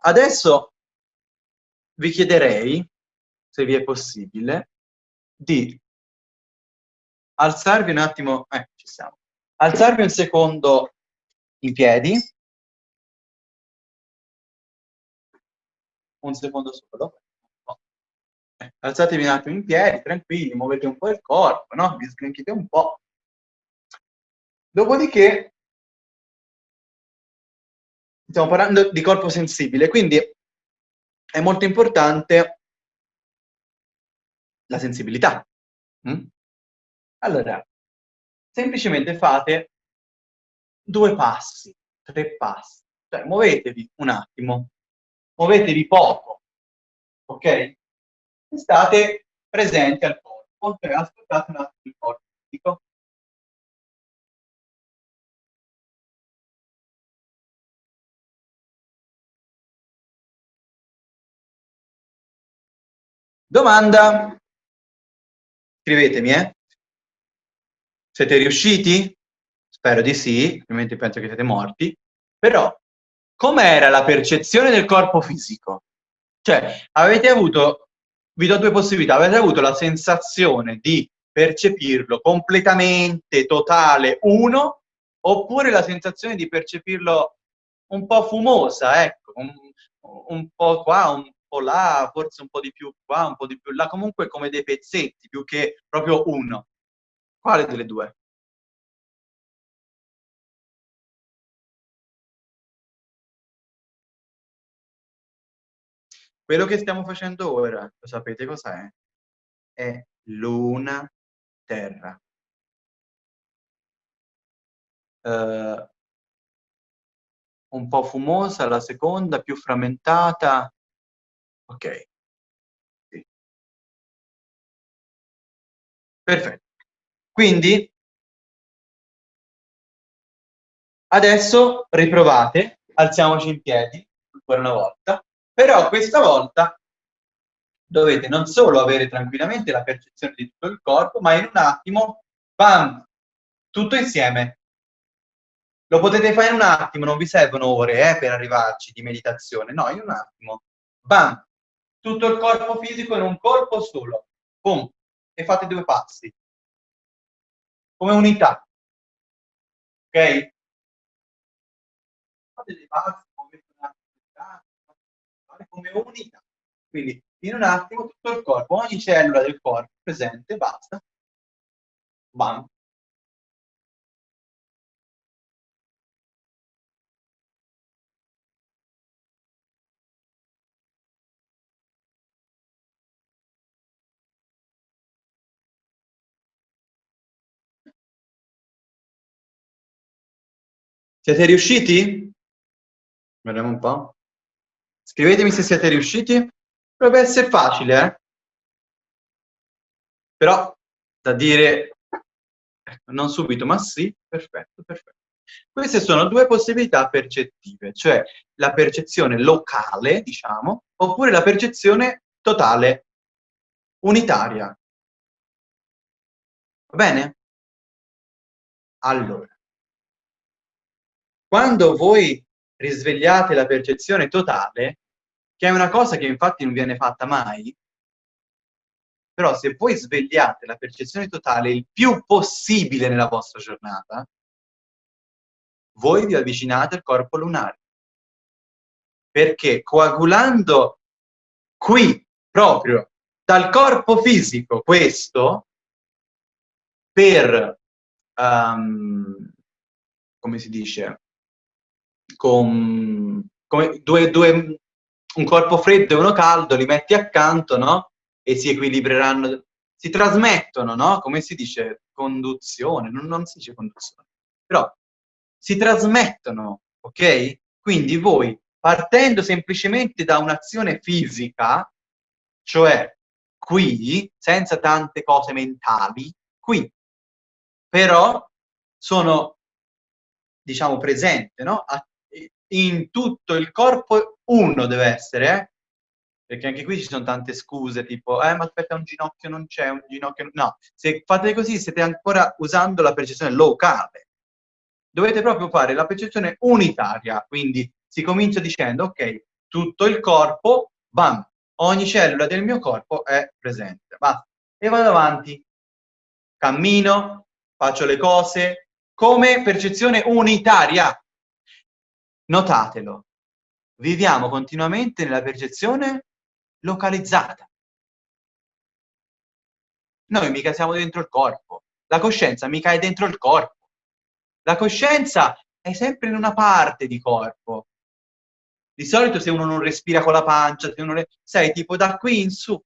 adesso vi chiederei, se vi è possibile, di alzarvi un attimo, eh, ci siamo, alzarvi un secondo in piedi, un secondo solo, eh, alzatevi un attimo in piedi, tranquilli, muovete un po' il corpo, no? Vi sgranchite un po'. Dopodiché, stiamo parlando di corpo sensibile, quindi è molto importante la sensibilità. Mm? Allora, semplicemente fate due passi, tre passi, cioè muovetevi un attimo, muovetevi poco, ok? E state presenti al corpo, cioè ascoltate un attimo il corpo fisico. Domanda? Scrivetemi, eh? Siete riusciti? Spero di sì, altrimenti penso che siete morti. Però, com'era la percezione del corpo fisico? Cioè, avete avuto, vi do due possibilità, avete avuto la sensazione di percepirlo completamente, totale, uno, oppure la sensazione di percepirlo un po' fumosa, ecco, un, un po' qua, un po' là, forse un po' di più qua, un po' di più là, comunque come dei pezzetti più che proprio uno. Quale delle due? Quello che stiamo facendo ora, lo sapete cos'è? È luna terra. Uh, un po' fumosa la seconda, più frammentata, Ok. Sì. Perfetto. Quindi adesso riprovate, alziamoci in piedi ancora una volta, però questa volta dovete non solo avere tranquillamente la percezione di tutto il corpo, ma in un attimo, bam, tutto insieme. Lo potete fare in un attimo, non vi servono ore eh, per arrivarci di meditazione, no, in un attimo. Bam, tutto il corpo fisico in un colpo solo. Boom. E fate due passi. Come unità. Ok? Fate dei passi come unità. Quindi in un attimo tutto il corpo, ogni cellula del corpo presente, basta. Bam. Siete riusciti? Vediamo un po'. Scrivetemi se siete riusciti. Dovrebbe essere facile, eh? Però, da dire, non subito, ma sì, perfetto, perfetto. Queste sono due possibilità percettive, cioè la percezione locale, diciamo, oppure la percezione totale, unitaria. Va bene? Allora, quando voi risvegliate la percezione totale, che è una cosa che infatti non viene fatta mai, però se voi svegliate la percezione totale il più possibile nella vostra giornata, voi vi avvicinate al corpo lunare. Perché coagulando qui, proprio, dal corpo fisico questo, per, um, come si dice, con come due, due, un corpo freddo e uno caldo, li metti accanto, no? E si equilibreranno, si trasmettono, no? Come si dice? Conduzione, non, non si dice conduzione, però si trasmettono, ok? Quindi voi, partendo semplicemente da un'azione fisica, cioè qui, senza tante cose mentali, qui, però sono, diciamo, presente, no? In tutto il corpo uno deve essere, eh? perché anche qui ci sono tante scuse, tipo, eh, ma aspetta, un ginocchio non c'è, un ginocchio... No, se fate così siete ancora usando la percezione locale. Dovete proprio fare la percezione unitaria, quindi si comincia dicendo, ok, tutto il corpo, bam, ogni cellula del mio corpo è presente. Basta. E vado avanti. Cammino, faccio le cose come percezione unitaria. Notatelo. Viviamo continuamente nella percezione localizzata. Noi mica siamo dentro il corpo. La coscienza mica è dentro il corpo. La coscienza è sempre in una parte di corpo. Di solito se uno non respira con la pancia, se uno sei tipo da qui in su.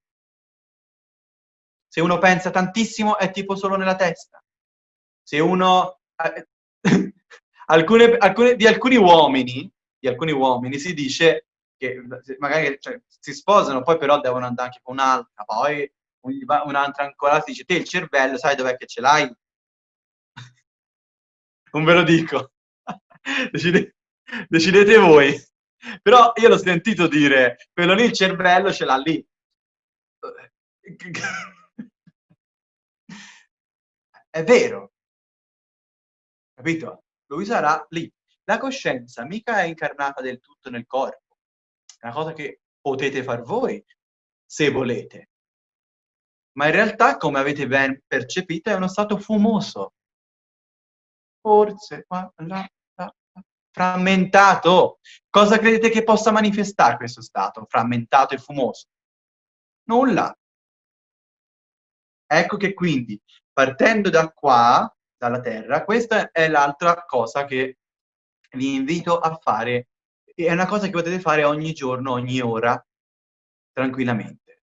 Se uno pensa tantissimo è tipo solo nella testa. Se uno... Alcune, alcune, di alcuni uomini, di alcuni uomini si dice che magari cioè, si sposano, poi però devono andare anche con un'altra, poi un'altra ancora si dice te il cervello sai dov'è che ce l'hai? non ve lo dico. Decide, decidete voi. Però io l'ho sentito dire, quello lì il cervello ce l'ha lì. È vero. Capito? Lui sarà lì. La coscienza mica è incarnata del tutto nel corpo. È una cosa che potete far voi, se volete. Ma in realtà, come avete ben percepito, è uno stato fumoso. Forse, qua, là, frammentato. Cosa credete che possa manifestare questo stato frammentato e fumoso? Nulla. Ecco che quindi, partendo da qua, dalla Terra, questa è l'altra cosa che vi invito a fare. È una cosa che potete fare ogni giorno, ogni ora, tranquillamente.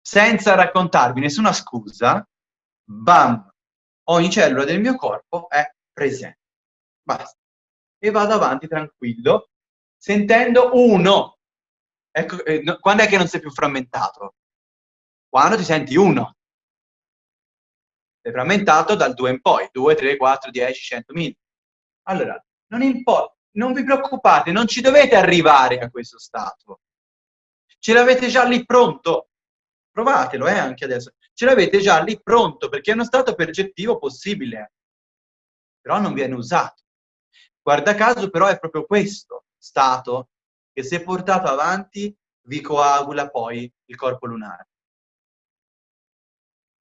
Senza raccontarvi nessuna scusa, bam, ogni cellula del mio corpo è presente. Basta e vado avanti tranquillo, sentendo uno. Ecco, eh, no, quando è che non sei più frammentato? Quando ti senti uno. Frammentato dal 2 in poi, 2, 3, 4, 10, 100, 1000. Allora, non importa, non vi preoccupate, non ci dovete arrivare a questo stato. Ce l'avete già lì pronto. Provatelo, eh, anche adesso. Ce l'avete già lì pronto, perché è uno stato percettivo possibile. Però non viene usato. Guarda caso però è proprio questo stato che se portato avanti vi coagula poi il corpo lunare.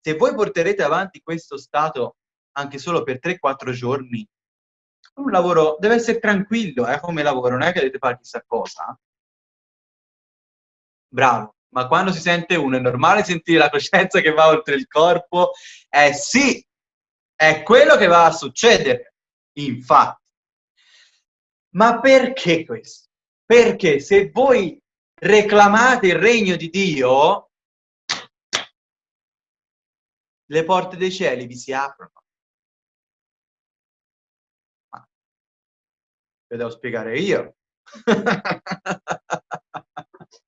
Se voi porterete avanti questo stato anche solo per 3-4 giorni, un lavoro deve essere tranquillo eh, come lavoro, non è che dovete fare chissà cosa. Bravo, ma quando si sente uno è normale sentire la coscienza che va oltre il corpo? Eh sì, è quello che va a succedere. Infatti, ma perché questo? Perché se voi reclamate il regno di Dio, le porte dei cieli vi si aprono. Ah, ve devo spiegare io.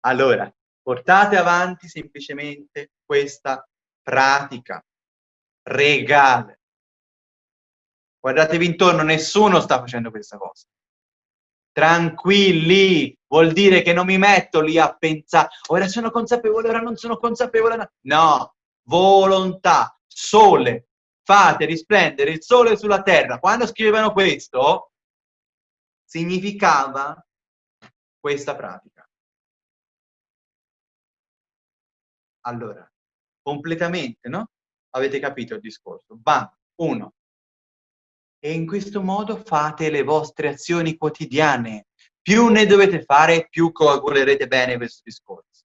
allora, portate avanti semplicemente questa pratica regale Guardatevi intorno, nessuno sta facendo questa cosa. Tranquilli, vuol dire che non mi metto lì a pensare, ora sono consapevole, ora non sono consapevole. No, volontà, sole, fate risplendere il sole sulla terra. Quando scrivevano questo, significava questa pratica. Allora, completamente, no? Avete capito il discorso? Bam, uno, e in questo modo fate le vostre azioni quotidiane. Più ne dovete fare, più coagulerete bene questo discorso.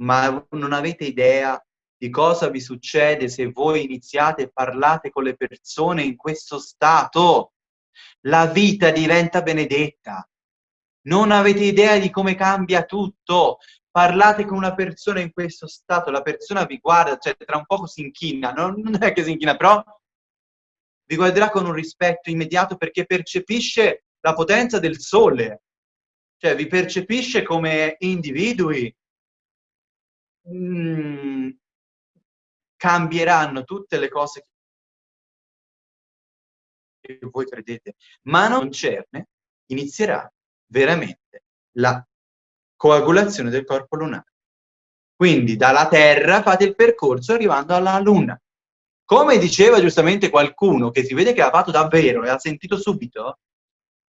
Ma non avete idea di cosa vi succede se voi iniziate e parlate con le persone in questo stato. La vita diventa benedetta. Non avete idea di come cambia tutto. Parlate con una persona in questo stato, la persona vi guarda, cioè tra un poco si inchina, non, non è che si inchina, però vi guarderà con un rispetto immediato perché percepisce la potenza del sole, cioè vi percepisce come individui. Mm, cambieranno tutte le cose che voi credete, ma non concerne, inizierà veramente la coagulazione del corpo lunare. Quindi dalla Terra fate il percorso arrivando alla Luna. Come diceva giustamente qualcuno che si vede che ha fatto davvero e ha sentito subito,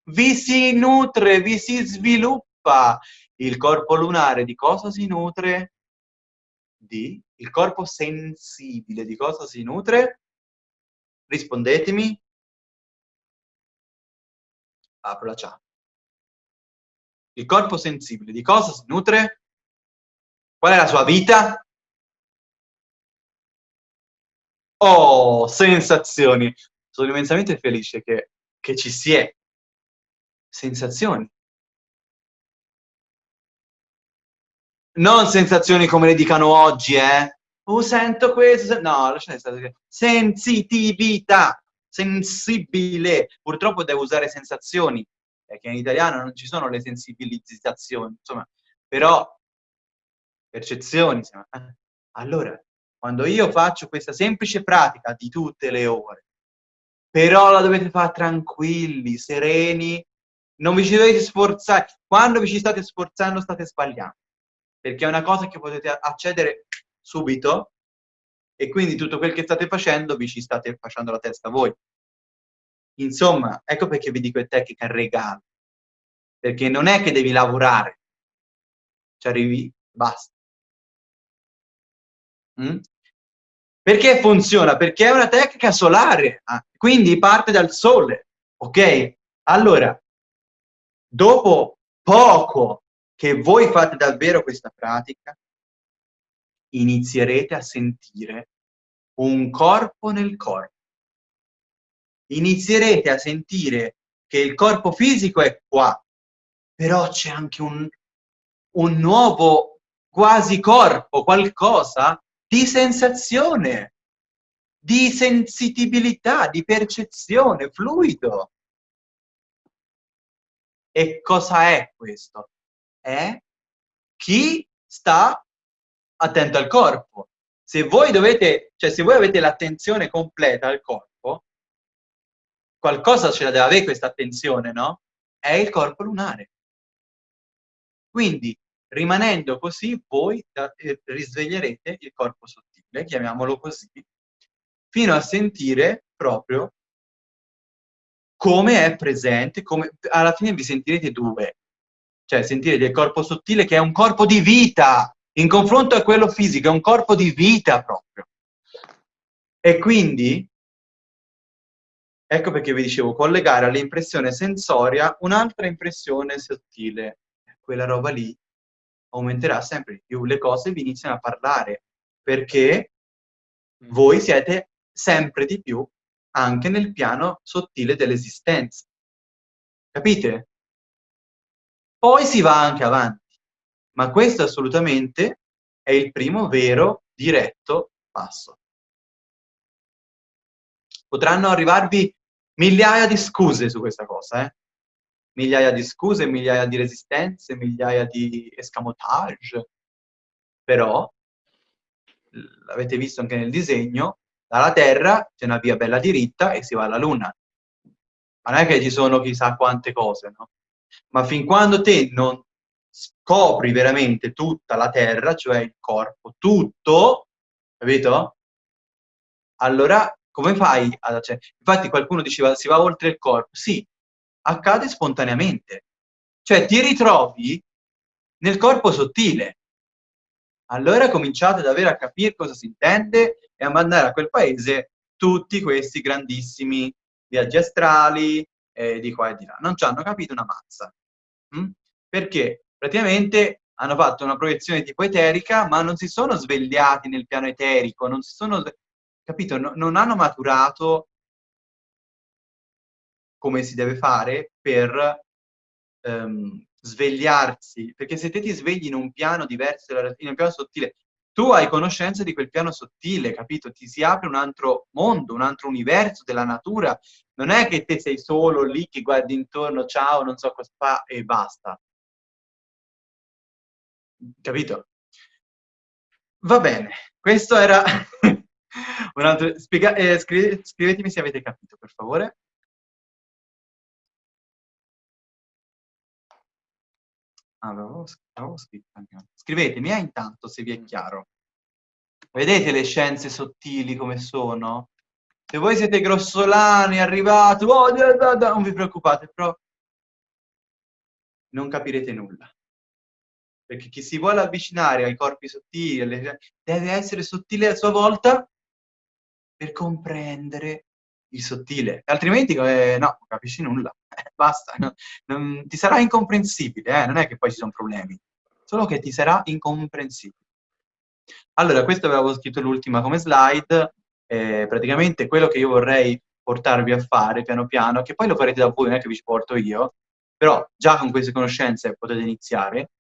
vi si nutre, vi si sviluppa. Il corpo lunare di cosa si nutre? Di? Il corpo sensibile di cosa si nutre? Rispondetemi. Apro la chat. Il corpo sensibile di cosa si nutre? Qual è la sua vita? Oh, sensazioni. Sono immensamente felice che, che ci si è. Sensazioni. Non sensazioni come le dicano oggi, eh? Oh, sento questo. No, lasciate stare. Sensitività. Sensibile. Purtroppo devo usare sensazioni, perché in italiano non ci sono le sensibilizzazioni, insomma. Però, percezioni. Eh. Allora, quando io faccio questa semplice pratica di tutte le ore, però la dovete fare tranquilli, sereni, non vi ci dovete sforzare. Quando vi ci state sforzando state sbagliando, perché è una cosa che potete accedere subito e quindi tutto quel che state facendo vi ci state facendo la testa voi. Insomma, ecco perché vi dico è tecnica regalo, perché non è che devi lavorare, ci arrivi, basta. Mm? Perché funziona? Perché è una tecnica solare, ah, quindi parte dal sole, ok? Allora, dopo poco che voi fate davvero questa pratica, inizierete a sentire un corpo nel corpo. Inizierete a sentire che il corpo fisico è qua, però c'è anche un, un nuovo quasi corpo, qualcosa di sensazione, di sensibilità, di percezione, fluido. E cosa è questo? È chi sta attento al corpo. Se voi dovete, cioè se voi avete l'attenzione completa al corpo, qualcosa ce la deve avere questa attenzione, no? È il corpo lunare. Quindi Rimanendo così, voi eh, risveglierete il corpo sottile, chiamiamolo così, fino a sentire proprio come è presente, come, alla fine vi sentirete due, cioè sentirete il corpo sottile che è un corpo di vita, in confronto a quello fisico, è un corpo di vita proprio. E quindi, ecco perché vi dicevo, collegare all'impressione sensoria un'altra impressione sottile, quella roba lì aumenterà sempre di più, le cose vi iniziano a parlare, perché mm. voi siete sempre di più anche nel piano sottile dell'esistenza. Capite? Poi si va anche avanti, ma questo assolutamente è il primo vero, diretto passo. Potranno arrivarvi migliaia di scuse su questa cosa, eh? Migliaia di scuse, migliaia di resistenze, migliaia di escamotage, però, l'avete visto anche nel disegno, dalla Terra c'è una via bella diritta e si va alla Luna. Ma non è che ci sono chissà quante cose, no? Ma fin quando te non scopri veramente tutta la Terra, cioè il corpo, tutto, capito? Allora, come fai? Ad, cioè, infatti qualcuno diceva si va oltre il corpo. Sì, accade spontaneamente. Cioè ti ritrovi nel corpo sottile. Allora cominciate ad avere a capire cosa si intende e a mandare a quel paese tutti questi grandissimi viaggi astrali eh, di qua e di là. Non ci hanno capito una mazza. Mm? Perché praticamente hanno fatto una proiezione tipo eterica, ma non si sono svegliati nel piano eterico, non si sono, capito, no, non hanno maturato come si deve fare per ehm, svegliarsi, perché se te ti svegli in un piano diverso, in un piano sottile, tu hai conoscenza di quel piano sottile, capito? Ti si apre un altro mondo, un altro universo della natura. Non è che te sei solo lì che guardi intorno, ciao, non so cosa fa e basta. Capito? Va bene, questo era un altro... Spiega... Eh, scrivetemi se avete capito, per favore. Avevo, avevo scritto anche. Scrivetemi eh, intanto se vi è chiaro. Vedete le scienze sottili come sono? Se voi siete grossolani, arrivati, oh, da, da, da, non vi preoccupate, però non capirete nulla. Perché chi si vuole avvicinare ai corpi sottili deve essere sottile a sua volta per comprendere il sottile, altrimenti eh, no, non capisci nulla, eh, basta, no, non, ti sarà incomprensibile, eh, non è che poi ci sono problemi, solo che ti sarà incomprensibile. Allora, questo avevo scritto l'ultima come slide, eh, praticamente quello che io vorrei portarvi a fare piano piano, che poi lo farete da voi, non è che vi ci porto io, però già con queste conoscenze potete iniziare.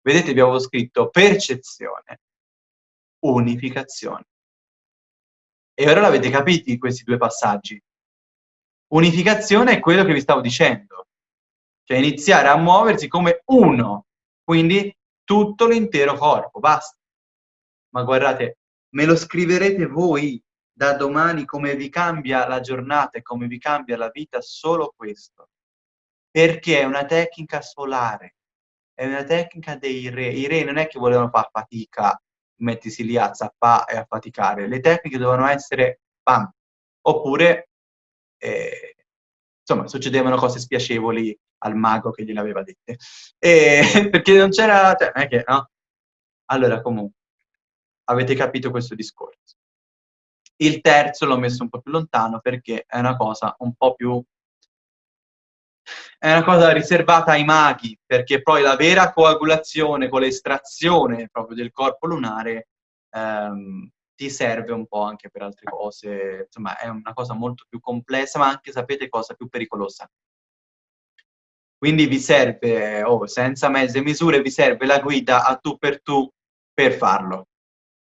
Vedete, vi avevo scritto percezione, unificazione. E ora l'avete capiti questi due passaggi. Unificazione è quello che vi stavo dicendo, cioè iniziare a muoversi come uno, quindi tutto l'intero corpo, basta. Ma guardate, me lo scriverete voi da domani come vi cambia la giornata e come vi cambia la vita solo questo. Perché è una tecnica solare, è una tecnica dei re. I re non è che volevano fare fatica mettisi lì a zappare e a faticare. Le tecniche dovevano essere bam. Oppure, eh, insomma, succedevano cose spiacevoli al mago che gliele aveva dette. E, perché non c'era, cioè, che, no? Allora, comunque, avete capito questo discorso. Il terzo l'ho messo un po' più lontano perché è una cosa un po' più è una cosa riservata ai maghi, perché poi la vera coagulazione con l'estrazione proprio del corpo lunare ehm, ti serve un po' anche per altre cose, insomma è una cosa molto più complessa, ma anche sapete cosa più pericolosa. Quindi vi serve, oh, senza mezze misure, vi serve la guida a tu per tu per farlo.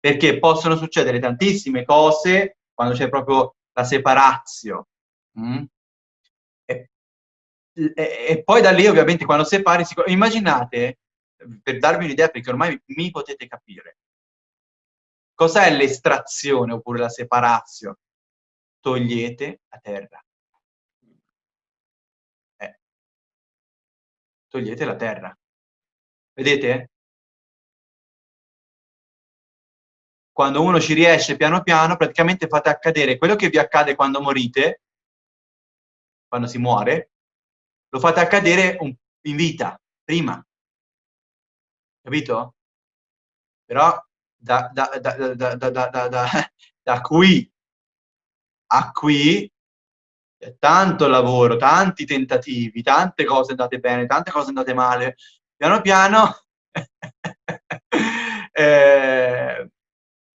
Perché possono succedere tantissime cose quando c'è proprio la separazio. Mm? E, poi da lì ovviamente quando separi, si, immaginate, per darvi un'idea perché ormai mi potete capire, cos'è l'estrazione oppure la separazione? Togliete la terra. Eh. Togliete la terra. Vedete? Quando uno ci riesce piano piano, praticamente fate accadere quello che vi accade quando morite, quando si muore, lo fate accadere un, in vita, prima. Capito? Però da, da, da, da qui a qui c'è tanto lavoro, tanti tentativi, tante cose andate bene, tante cose andate male. Piano piano, eh,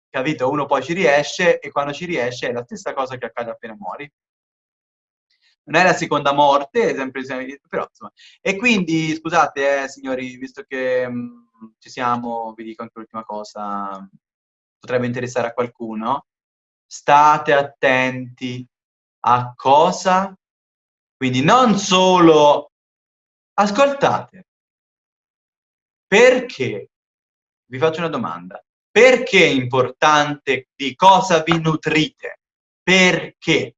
capito? Uno poi ci riesce e quando ci riesce è la stessa cosa che accade appena muori non è la seconda morte, sempre, però insomma. E quindi, scusate, eh, signori, visto che mh, mm, ci siamo, vi dico anche l'ultima cosa, potrebbe interessare a qualcuno, state attenti a cosa, quindi non solo ascoltate, perché, vi faccio una domanda, perché è importante di cosa vi nutrite? Perché?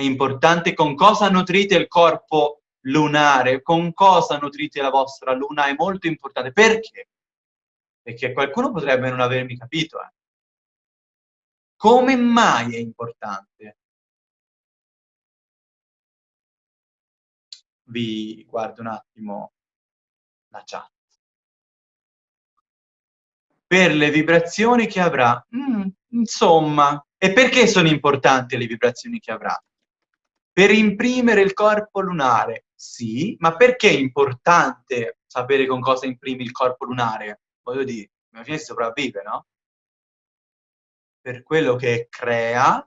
È importante con cosa nutrite il corpo lunare, con cosa nutrite la vostra luna, è molto importante. Perché? Perché qualcuno potrebbe non avermi capito. Eh. Come mai è importante? Vi guardo un attimo la chat. Per le vibrazioni che avrà. Mm, insomma, e perché sono importanti le vibrazioni che avrà? Per imprimere il corpo lunare, sì, ma perché è importante sapere con cosa imprimi il corpo lunare? Voglio dire, alla fine sopravvive, no? Per quello che crea,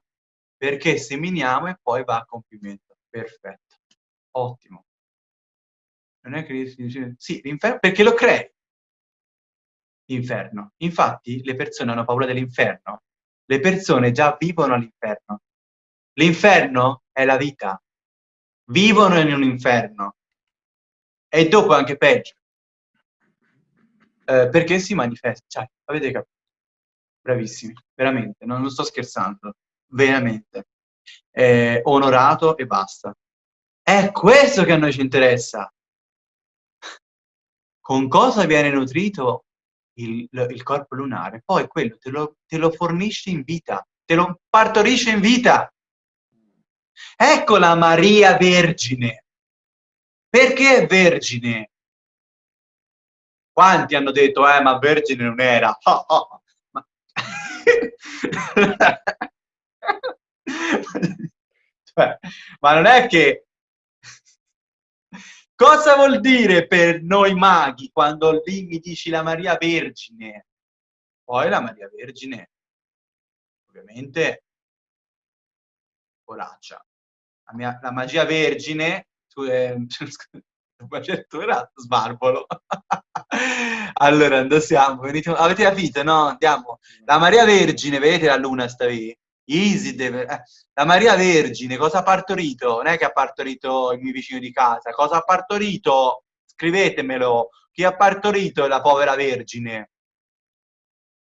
perché seminiamo e poi va a compimento. Perfetto. Ottimo. Non è che sì, l'inferno, perché lo crei. L'inferno. Infatti le persone hanno paura dell'inferno. Le persone già vivono all'inferno. L'inferno è la vita. Vivono in un inferno. E dopo anche peggio. Eh, perché si manifesta. Cioè, avete capito? Bravissimi, veramente, non, non sto scherzando. Veramente. Eh, onorato e basta. È questo che a noi ci interessa. Con cosa viene nutrito il, il corpo lunare? Poi quello te lo, te lo fornisce in vita, te lo partorisce in vita. Ecco la Maria Vergine. Perché vergine? Quanti hanno detto, eh, ma vergine non era? Oh, oh. Ma... cioè, ma non è che... Cosa vuol dire per noi maghi quando lì mi dici la Maria Vergine? Poi la Maria Vergine, ovviamente, poraccia. La, mia, la magia vergine, tu, eh, era sbarbolo. allora, andiamo, venite, avete capito, no? Andiamo. La Maria Vergine, vedete la luna sta lì? Deve... eh, la Maria Vergine cosa ha partorito? Non è che ha partorito il mio vicino di casa, cosa ha partorito? Scrivetemelo. Chi ha partorito la povera Vergine?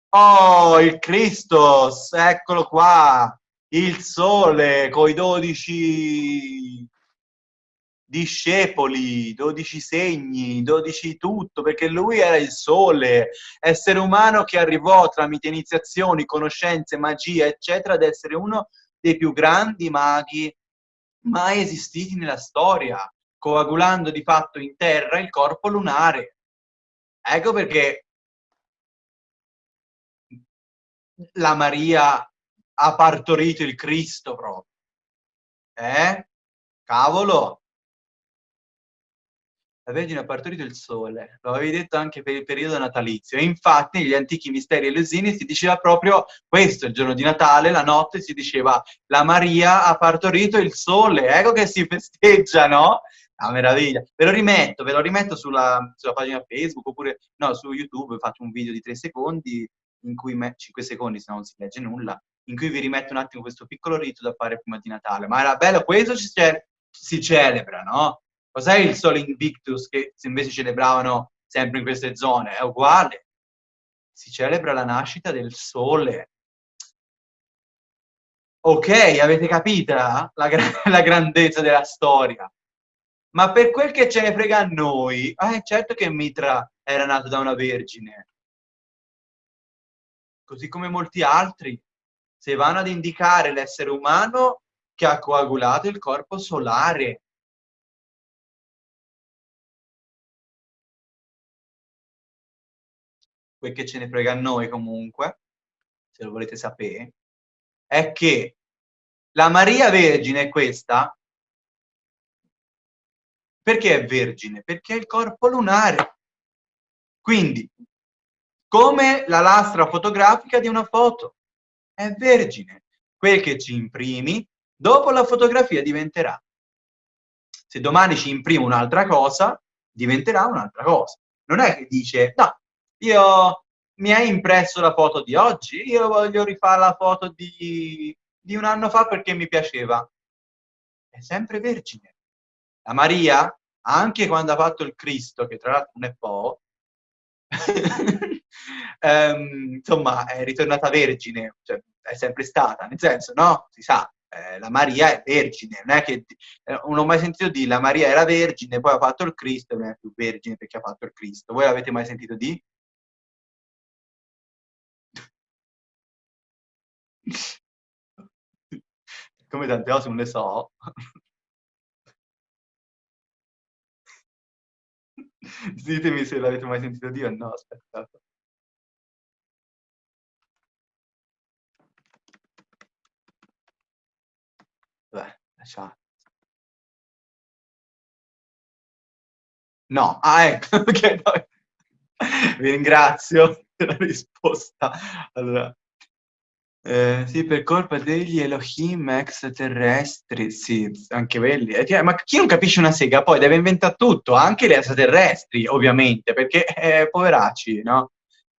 Oh, il Christos, eccolo qua, il sole coi dodici discepoli, 12 segni, 12 tutto, perché lui era il sole, essere umano che arrivò tramite iniziazioni, conoscenze, magia, eccetera, ad essere uno dei più grandi maghi mai esistiti nella storia, coagulando di fatto in terra il corpo lunare. Ecco perché la Maria ha partorito il Cristo proprio. Eh? Cavolo! la Vergine ha partorito il sole, lo avevi detto anche per il periodo natalizio, e infatti negli antichi misteri elusini si diceva proprio questo, il giorno di Natale, la notte si diceva la Maria ha partorito il sole, ecco che si festeggia, no? Una meraviglia. Ve lo rimetto, ve lo rimetto sulla, sulla pagina Facebook, oppure no, su YouTube faccio un video di tre secondi, in cui, me, 5 secondi se no non si legge nulla, in cui vi rimetto un attimo questo piccolo rito da fare prima di Natale. Ma era bello, questo ci, si celebra, no? Cos'è il Sole Invictus che invece celebravano sempre in queste zone? È uguale. Si celebra la nascita del Sole. Ok, avete capita la, gra la grandezza della storia. Ma per quel che ce ne frega a noi, eh, certo che Mitra era nato da una vergine. Così come molti altri, se vanno ad indicare l'essere umano che ha coagulato il corpo solare, quel che ce ne frega a noi comunque, se lo volete sapere, è che la Maria Vergine è questa, perché è vergine? Perché è il corpo lunare. Quindi, come la lastra fotografica di una foto, è vergine. Quel che ci imprimi, dopo la fotografia diventerà. Se domani ci imprimo un'altra cosa, diventerà un'altra cosa. Non è che dice, no, io mi hai impresso la foto di oggi, io voglio rifare la foto di, di un anno fa perché mi piaceva. È sempre vergine. La Maria, anche quando ha fatto il Cristo, che tra l'altro non è po', um, insomma, è ritornata vergine, cioè, è sempre stata, nel senso, no? Si sa, eh, la Maria è vergine, non è che eh, non ho mai sentito dire la Maria era vergine, poi ha fatto il Cristo non è più vergine perché ha fatto il Cristo. Voi l'avete mai sentito di? Come tante cose non le so. Ditemi se l'avete mai sentito dire o no, aspettate. Lasciate. No, ah ecco, ok, no. Vi ringrazio per la risposta. Allora, eh, sì, per colpa degli Elohim extraterrestri, sì, anche quelli. Eh, ma chi non capisce una sega poi deve inventare tutto, anche gli extraterrestri, ovviamente, perché eh, poveracci, no?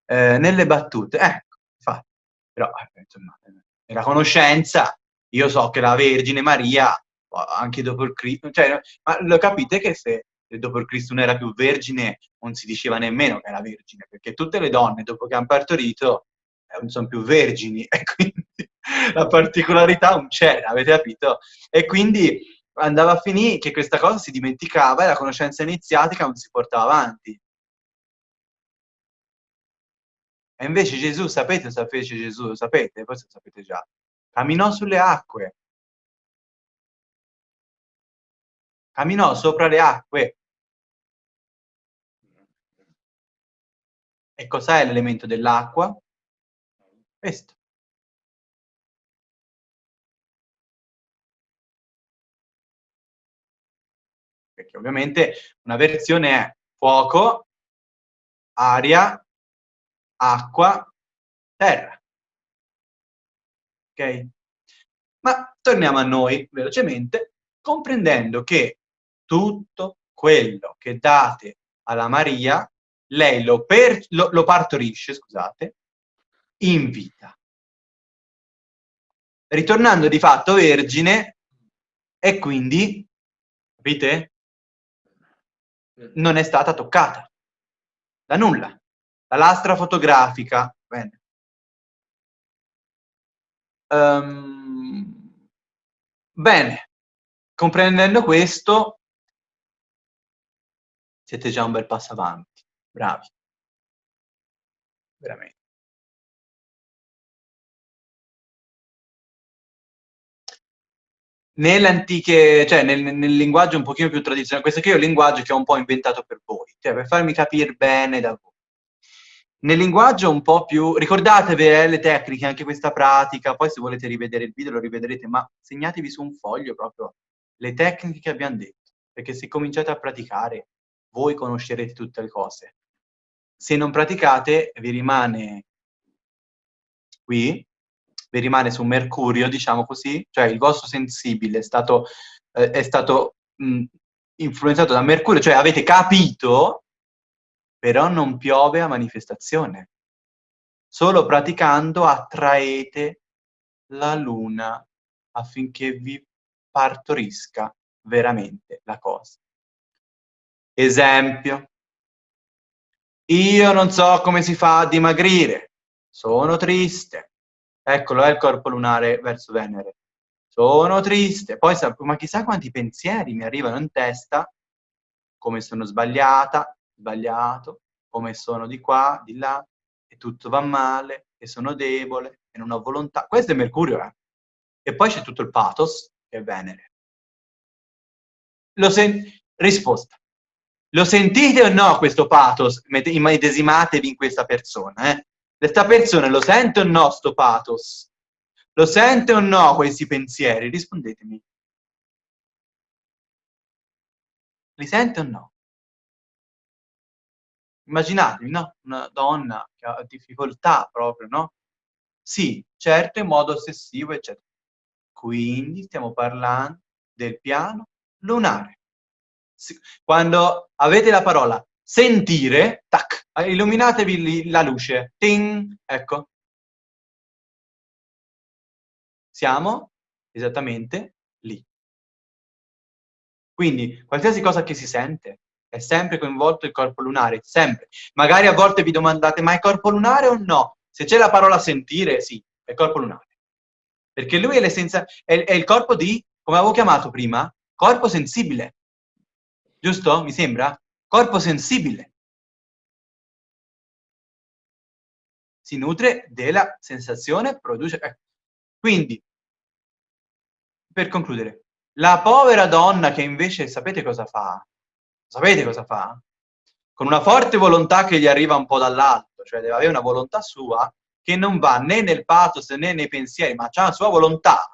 Eh, nelle battute, ecco, infatti. Però, eh, insomma, nella conoscenza, io so che la Vergine Maria, anche dopo il Cristo, cioè, ma lo capite che se dopo il Cristo non era più vergine, non si diceva nemmeno che era vergine, perché tutte le donne, dopo che hanno partorito, eh, non sono più vergini, e quindi la particolarità non c'era, avete capito? E quindi andava a finire che questa cosa si dimenticava e la conoscenza iniziatica non si portava avanti. E invece Gesù, sapete cosa fece Gesù? Lo sapete? Forse lo sapete già. Camminò sulle acque. camminò sopra le acque. E cos'è l'elemento dell'acqua? Questo. Perché ovviamente una versione è fuoco, aria, acqua, terra. Ok? Ma torniamo a noi velocemente, comprendendo che tutto quello che date alla Maria, lei lo, per, lo, lo partorisce, scusate, in vita. Ritornando di fatto vergine, e quindi, capite? Non è stata toccata da nulla. La lastra fotografica, bene. Um, bene, comprendendo questo, siete già un bel passo avanti. Bravi. Veramente. nelle antiche, cioè nel, nel, linguaggio un pochino più tradizionale, questo qui è un linguaggio che ho un po' inventato per voi, cioè per farmi capire bene da voi. Nel linguaggio un po' più, ricordatevi eh, le tecniche, anche questa pratica, poi se volete rivedere il video lo rivedrete, ma segnatevi su un foglio proprio le tecniche che abbiamo detto, perché se cominciate a praticare voi conoscerete tutte le cose. Se non praticate vi rimane qui vi rimane su Mercurio, diciamo così, cioè il vostro sensibile è stato, eh, è stato mh, influenzato da Mercurio, cioè avete capito, però non piove a manifestazione. Solo praticando attraete la luna affinché vi partorisca veramente la cosa. Esempio, io non so come si fa a dimagrire, sono triste, Eccolo, è il corpo lunare verso Venere. Sono triste. Poi, ma chissà quanti pensieri mi arrivano in testa, come sono sbagliata, sbagliato, come sono di qua, di là, e tutto va male, e sono debole, e non ho volontà. Questo è Mercurio, eh. E poi c'è tutto il pathos, che è Venere. Lo sen- risposta. Lo sentite o no questo pathos? Immedesimatevi in questa persona, eh? Questa persona lo sente o no sto pathos? Lo sente o no questi pensieri? Rispondetemi. Li sente o no? Immaginatevi, no? Una donna che ha difficoltà proprio, no? Sì, certo, in modo ossessivo, eccetera. Quindi stiamo parlando del piano lunare. Quando avete la parola sentire, tac, illuminatevi la luce, ting, ecco. Siamo esattamente lì. Quindi, qualsiasi cosa che si sente, è sempre coinvolto il corpo lunare, sempre. Magari a volte vi domandate, ma è corpo lunare o no? Se c'è la parola sentire, sì, è corpo lunare. Perché lui è, è, è il corpo di, come avevo chiamato prima, corpo sensibile. Giusto? Mi sembra? corpo sensibile. Si nutre della sensazione, produce... Eh. Quindi, per concludere, la povera donna che invece sapete cosa fa? Sapete cosa fa? Con una forte volontà che gli arriva un po' dall'alto, cioè deve avere una volontà sua che non va né nel pathos né nei pensieri, ma ha la sua volontà.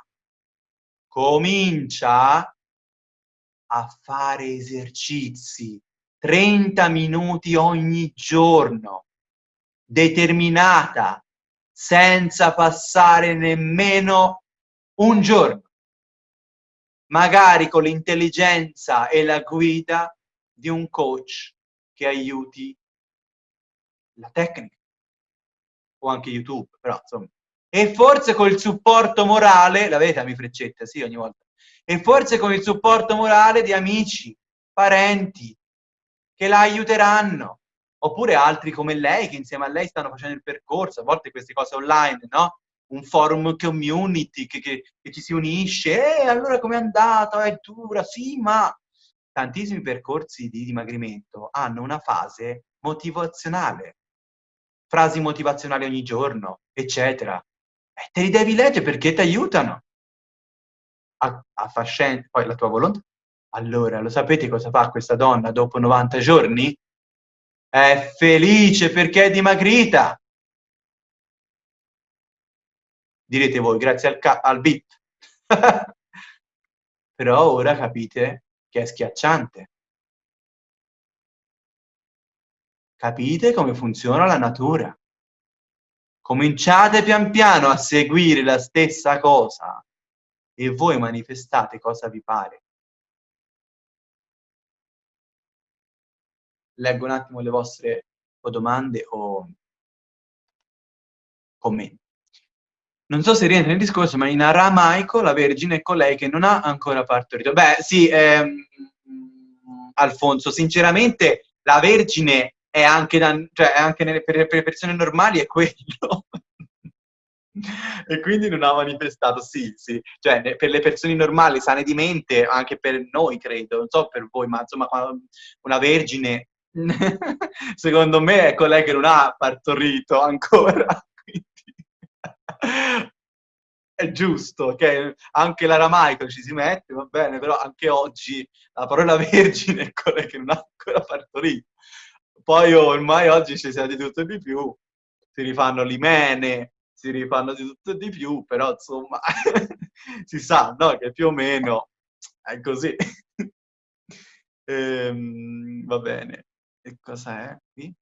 Comincia a fare esercizi 30 minuti ogni giorno, determinata, senza passare nemmeno un giorno, magari con l'intelligenza e la guida di un coach che aiuti la tecnica o anche YouTube, però insomma. E forse col supporto morale, la vedete a mi freccetta, sì, ogni volta. E forse con il supporto morale di amici, parenti, che la aiuteranno, oppure altri come lei che insieme a lei stanno facendo il percorso, a volte queste cose online, no? Un forum community che, che, che ci si unisce, e allora com'è andato? È dura? Sì, ma tantissimi percorsi di dimagrimento hanno una fase motivazionale, frasi motivazionali ogni giorno, eccetera. E te li devi leggere perché ti aiutano a, a far scendere poi la tua volontà, Allora, lo sapete cosa fa questa donna dopo 90 giorni? È felice perché è dimagrita. Direte voi, grazie al, al beat. Però ora capite che è schiacciante. Capite come funziona la natura. Cominciate pian piano a seguire la stessa cosa e voi manifestate cosa vi pare. Leggo un attimo le vostre o domande o commenti. Non so se rientra nel discorso, ma in aramaico la Vergine è colei che non ha ancora partorito. Beh, sì, ehm, Alfonso, sinceramente la Vergine è anche, da, cioè, è anche nelle, per, le persone normali è quello. e quindi non ha manifestato, sì, sì, cioè per le persone normali, sane di mente, anche per noi credo, non so per voi, ma insomma una vergine, secondo me è colei che non ha partorito ancora, è giusto che anche l'aramaico ci si mette, va bene, però anche oggi la parola vergine è quella che non ha ancora partorito. Poi ormai oggi ci sia di tutto e di più, si rifanno l'imene, si rifanno di tutto e di più, però insomma si sa no? che più o meno è così. ehm, va bene. E cosa è qui?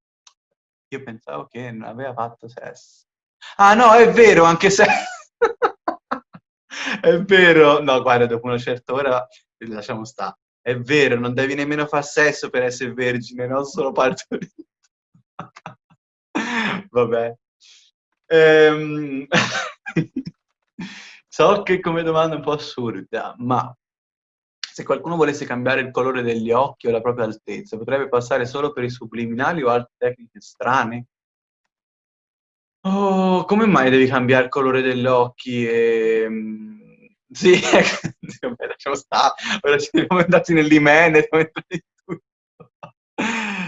Io pensavo che non aveva fatto sesso. Ah no, è vero, anche se... è vero. No, guarda, dopo una certa ora lasciamo stare. È vero, non devi nemmeno fare sesso per essere vergine, non solo partorito. Vabbè. Ehm... so che come domanda è un po' assurda, ma se qualcuno volesse cambiare il colore degli occhi o la propria altezza, potrebbe passare solo per i subliminali o altre tecniche strane? Oh, come mai devi cambiare il colore degli occhi? E... Ehm, sì, ecco, lasciamo stare, ora ci siamo andati nell'imene,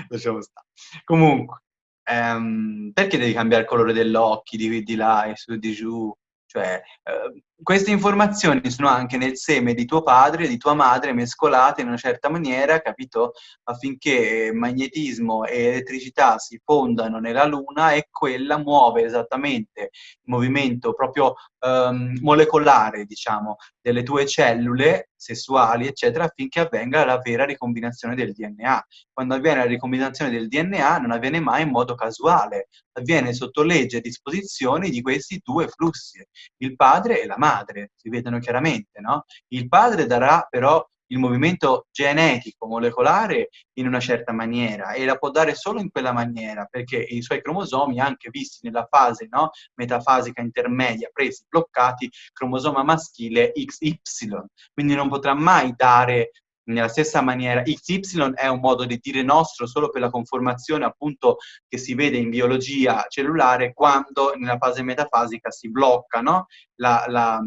lasciamo stare. Comunque, ehm, perché devi cambiare il colore degli occhi, di, di là e su di giù? Cioè, eh, queste informazioni sono anche nel seme di tuo padre e di tua madre mescolate in una certa maniera, capito? Affinché magnetismo e elettricità si fondano nella Luna e quella muove esattamente il movimento proprio um, molecolare, diciamo, delle tue cellule sessuali, eccetera, affinché avvenga la vera ricombinazione del DNA. Quando avviene la ricombinazione del DNA non avviene mai in modo casuale, avviene sotto legge e disposizioni di questi due flussi, il padre e la madre, si vedono chiaramente, no? Il padre darà però il movimento genetico, molecolare in una certa maniera e la può dare solo in quella maniera perché i suoi cromosomi, anche visti nella fase no, metafasica intermedia, presi, bloccati, cromosoma maschile XY, quindi non potrà mai dare nella stessa maniera XY è un modo di dire nostro solo per la conformazione appunto che si vede in biologia cellulare quando nella fase metafasica si blocca no? la, la,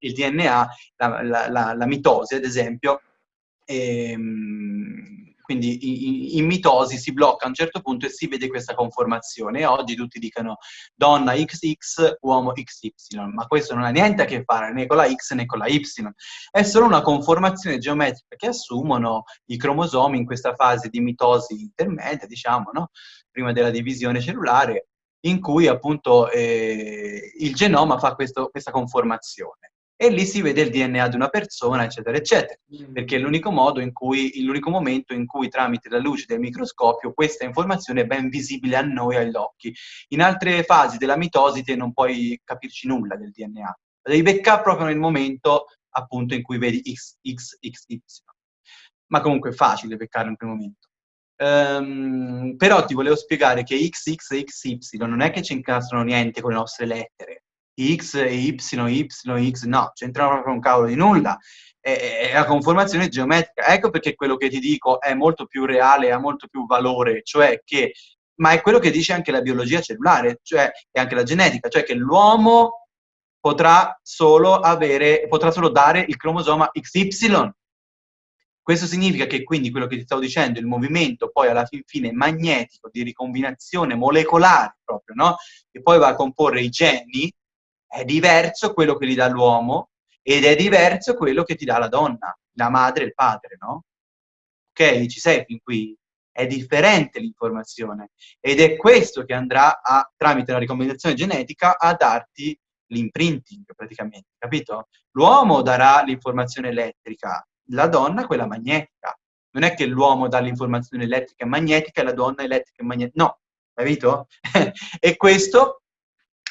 il DNA, la, la, mitosi ad esempio, e, ehm, quindi in, mitosi si blocca a un certo punto e si vede questa conformazione. E oggi tutti dicono donna XX, uomo XY, ma questo non ha niente a che fare né con la X né con la Y. È solo una conformazione geometrica che assumono i cromosomi in questa fase di mitosi intermedia, diciamo, no? prima della divisione cellulare, in cui appunto eh, il genoma fa questo, questa conformazione e lì si vede il DNA di una persona, eccetera, eccetera, mm. perché è l'unico modo in cui, l'unico momento in cui tramite la luce del microscopio questa informazione è ben visibile a noi agli occhi. In altre fasi della mitosi te non puoi capirci nulla del DNA, la devi beccare proprio nel momento appunto in cui vedi X, X, X, Y. Ma comunque è facile beccarlo in quel momento. Um, però ti volevo spiegare che X, X e XY non è che ci incastrano niente con le nostre lettere, X, Y, Y, X, no, c'entrano proprio un cavolo di nulla. È la conformazione geometrica. Ecco perché quello che ti dico è molto più reale, ha molto più valore, cioè che, ma è quello che dice anche la biologia cellulare, cioè, e anche la genetica, cioè che l'uomo potrà solo avere, potrà solo dare il cromosoma XY. Questo significa che quindi quello che ti stavo dicendo, il movimento poi alla fin fine magnetico di ricombinazione molecolare proprio, no? Che poi va a comporre i geni, è diverso quello che gli dà l'uomo ed è diverso quello che ti dà la donna. la madre e il padre, no? Ok? Ci sei fin qui? È differente l'informazione ed è questo che andrà a, tramite la ricompensazione genetica, a darti l'imprinting praticamente, capito? L'uomo darà l'informazione elettrica, la donna quella magnetica. Non è che l'uomo dà l'informazione elettrica e magnetica e la donna elettrica e magnetica, no, capito? e questo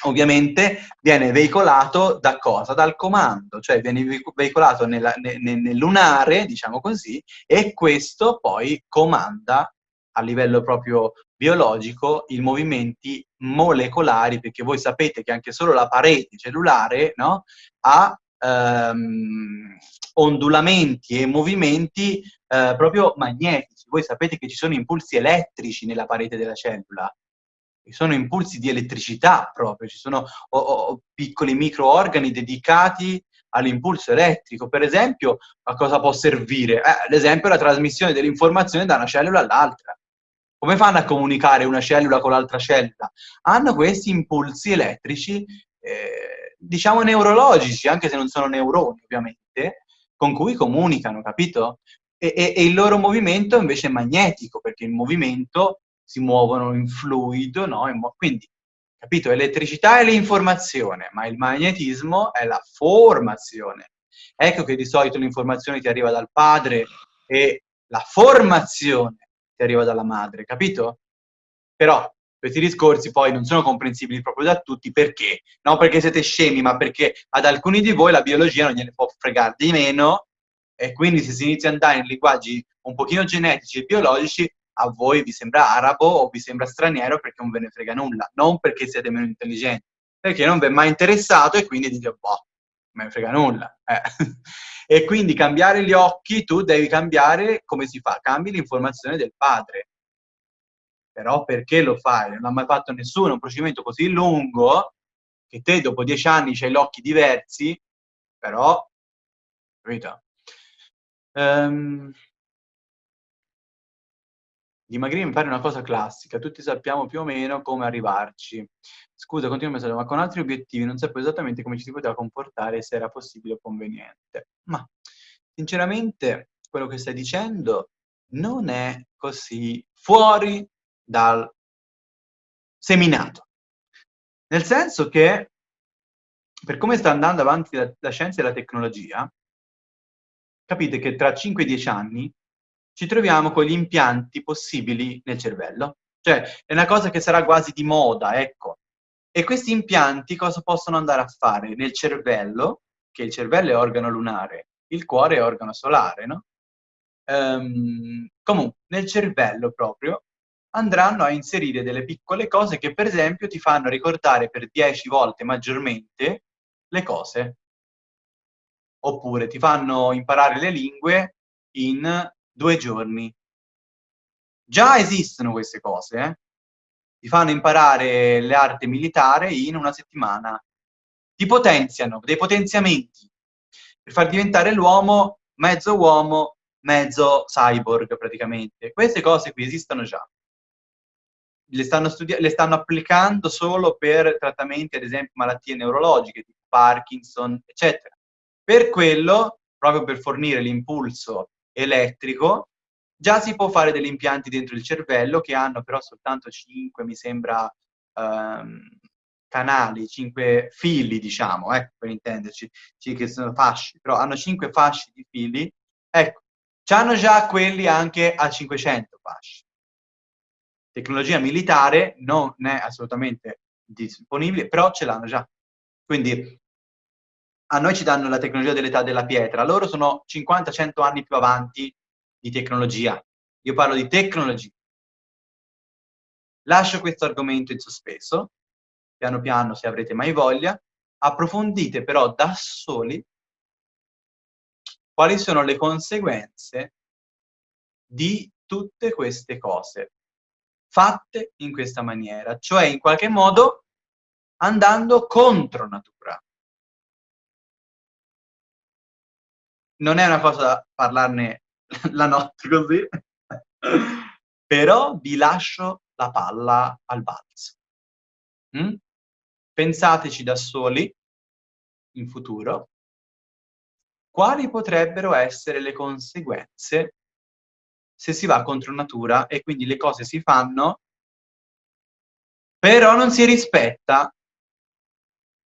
ovviamente viene veicolato da cosa? Dal comando, cioè viene veicolato nella, nel, nel lunare, diciamo così, e questo poi comanda a livello proprio biologico i movimenti molecolari, perché voi sapete che anche solo la parete cellulare no, ha ehm, ondulamenti e movimenti eh, proprio magnetici. Voi sapete che ci sono impulsi elettrici nella parete della cellula, sono impulsi di elettricità proprio, ci sono o, o, piccoli microorgani dedicati all'impulso elettrico. Per esempio, a cosa può servire? Eh, ad esempio, la trasmissione dell'informazione da una cellula all'altra. Come fanno a comunicare una cellula con l'altra cellula? Hanno questi impulsi elettrici, eh, diciamo neurologici, anche se non sono neuroni ovviamente, con cui comunicano, capito? E, e, e il loro movimento invece è magnetico, perché il movimento si muovono in fluido, no? Quindi, capito? Elettricità è l'informazione, ma il magnetismo è la formazione. Ecco che di solito l'informazione ti arriva dal padre e la formazione ti arriva dalla madre, capito? Però questi discorsi poi non sono comprensibili proprio da tutti, perché? Non perché siete scemi, ma perché ad alcuni di voi la biologia non gliene può fregare di meno, e quindi se si inizia ad andare in linguaggi un pochino genetici e biologici, a voi vi sembra arabo o vi sembra straniero perché non ve ne frega nulla, non perché siete meno intelligenti, perché non vi è mai interessato e quindi dite, boh, non me ne frega nulla. Eh. e quindi cambiare gli occhi, tu devi cambiare, come si fa? Cambi l'informazione del padre. Però perché lo fai? Non l'ha mai fatto nessuno, un procedimento così lungo, che te dopo dieci anni hai gli occhi diversi, però, capito? Um, Dimagrire mi pare una cosa classica, tutti sappiamo più o meno come arrivarci. Scusa, continuo a messaggio, ma con altri obiettivi non sapevo esattamente come ci si poteva comportare se era possibile o conveniente. Ma, sinceramente, quello che stai dicendo non è così fuori dal seminato. Nel senso che, per come sta andando avanti la, la scienza e la tecnologia, capite che tra 5-10 anni ci troviamo con gli impianti possibili nel cervello. Cioè, è una cosa che sarà quasi di moda, ecco. E questi impianti cosa possono andare a fare? Nel cervello, che il cervello è organo lunare, il cuore è organo solare, no? Um, comunque, nel cervello proprio andranno a inserire delle piccole cose che per esempio ti fanno ricordare per 10 volte maggiormente le cose. Oppure ti fanno imparare le lingue in due giorni. Già esistono queste cose, eh? Ti fanno imparare l'arte militare in una settimana. Ti potenziano, dei potenziamenti, per far diventare l'uomo mezzo uomo, mezzo cyborg praticamente. Queste cose qui esistono già. Le stanno, le stanno applicando solo per trattamenti, ad esempio, malattie neurologiche, tipo Parkinson, eccetera. Per quello, proprio per fornire l'impulso elettrico, già si può fare degli impianti dentro il cervello che hanno però soltanto 5, mi sembra, ehm, canali, 5 fili, diciamo, ecco, per intenderci, che sono fasci, però hanno 5 fasci di fili, ecco, hanno già quelli anche a 500 fasci. Tecnologia militare non è assolutamente disponibile, però ce l'hanno già. Quindi a noi ci danno la tecnologia dell'età della pietra, loro sono 50-100 anni più avanti di tecnologia. Io parlo di tecnologia. Lascio questo argomento in sospeso, piano piano se avrete mai voglia, approfondite però da soli quali sono le conseguenze di tutte queste cose fatte in questa maniera, cioè in qualche modo andando contro natura. Non è una cosa da parlarne la notte così, però vi lascio la palla al balzo. Mm? Pensateci da soli in futuro quali potrebbero essere le conseguenze se si va contro natura e quindi le cose si fanno, però non si rispetta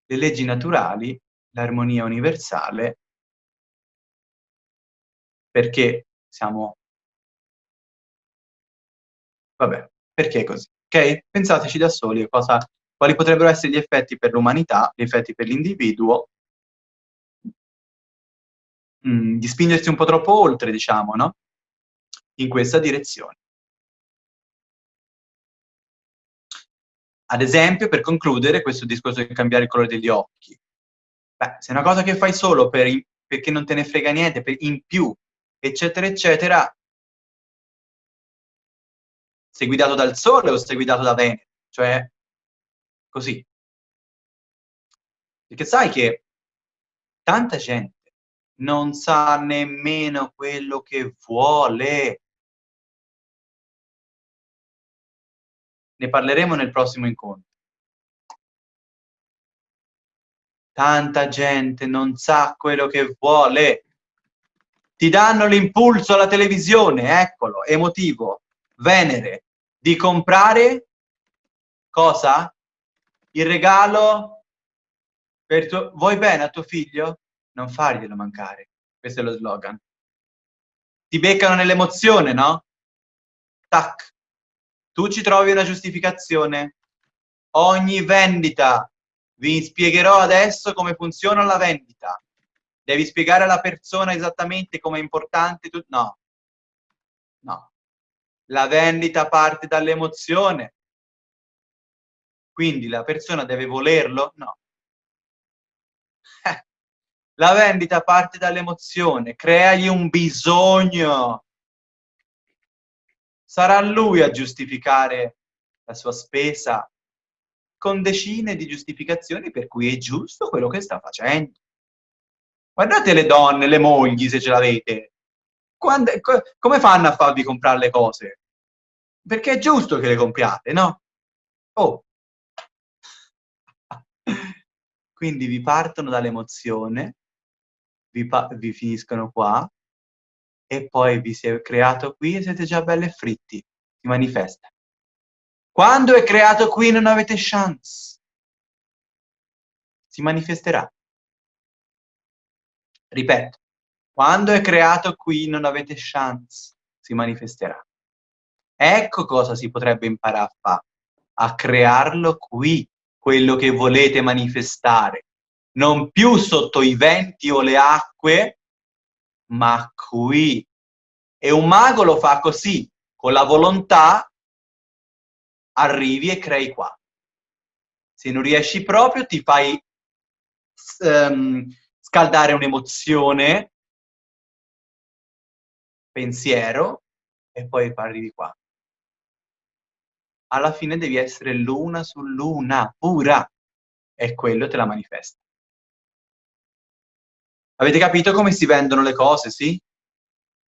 le leggi naturali, l'armonia universale, perché siamo... Vabbè, perché è così? Ok? Pensateci da soli cosa, quali potrebbero essere gli effetti per l'umanità, gli effetti per l'individuo, mm, di spingersi un po' troppo oltre, diciamo, no? In questa direzione. Ad esempio, per concludere, questo discorso di cambiare il colore degli occhi. Beh, se è una cosa che fai solo per, perché non te ne frega niente, per, in più, eccetera, eccetera, sei guidato dal Sole o sei guidato da Venere? Cioè, così. Perché sai che tanta gente non sa nemmeno quello che vuole. Ne parleremo nel prossimo incontro. Tanta gente non sa quello che vuole. Ti danno l'impulso alla televisione, eccolo, emotivo, Venere, di comprare cosa? Il regalo per tuo... Vuoi bene a tuo figlio? Non farglielo mancare. Questo è lo slogan. Ti beccano nell'emozione, no? Tac. Tu ci trovi una giustificazione. Ogni vendita. Vi spiegherò adesso come funziona la vendita. Devi spiegare alla persona esattamente come è importante. Tu... No. No. La vendita parte dall'emozione. Quindi la persona deve volerlo? No. la vendita parte dall'emozione, creagli un bisogno. Sarà lui a giustificare la sua spesa con decine di giustificazioni per cui è giusto quello che sta facendo. Guardate le donne, le mogli, se ce l'avete. Quando, co come fanno a farvi comprare le cose? Perché è giusto che le compriate, no? Oh. Quindi vi partono dall'emozione, vi, vi finiscono qua, e poi vi si è creato qui e siete già belli e fritti. Si manifesta. Quando è creato qui non avete chance. Si manifesterà. Ripeto, quando è creato qui non avete chance, si manifesterà. Ecco cosa si potrebbe imparare a fare, a crearlo qui, quello che volete manifestare. Non più sotto i venti o le acque, ma qui. E un mago lo fa così, con la volontà arrivi e crei qua. Se non riesci proprio ti fai um, scaldare un'emozione pensiero e poi arrivi qua. Alla fine devi essere l'una su l'una, pura, e quello te la manifesta. Avete capito come si vendono le cose, sì?